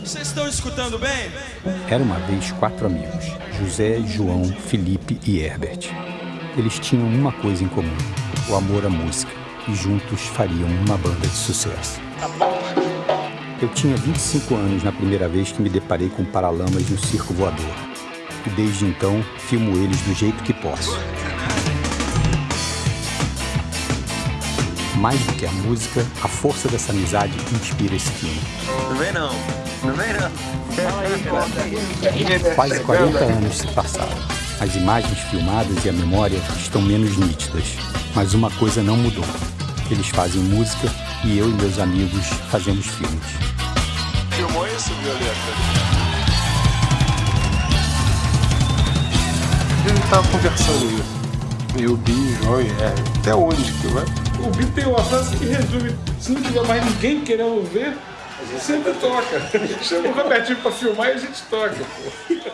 Vocês estão escutando bem? Era uma vez quatro amigos: José, João, Felipe e Herbert. Eles tinham uma coisa em comum: o amor à música, e juntos fariam uma banda de sucesso. Eu tinha 25 anos na primeira vez que me deparei com paralamas no circo voador. E desde então, filmo eles do jeito que posso. Mais do que a música, a força dessa amizade inspira esse filme. Não vem não, não vem não. Quase 40 anos se passaram. As imagens filmadas e a memória estão menos nítidas. Mas uma coisa não mudou. Eles fazem música e eu e meus amigos fazemos filmes. Filmou isso, Violeta? A gente tava conversando isso. Eu, Bi, João e R. Até onde que vai? O Bi tem uma frase que resume: se não tiver mais ninguém querendo ver, a gente sempre toca. Chama o Robertinho pra filmar e a gente toca, pô.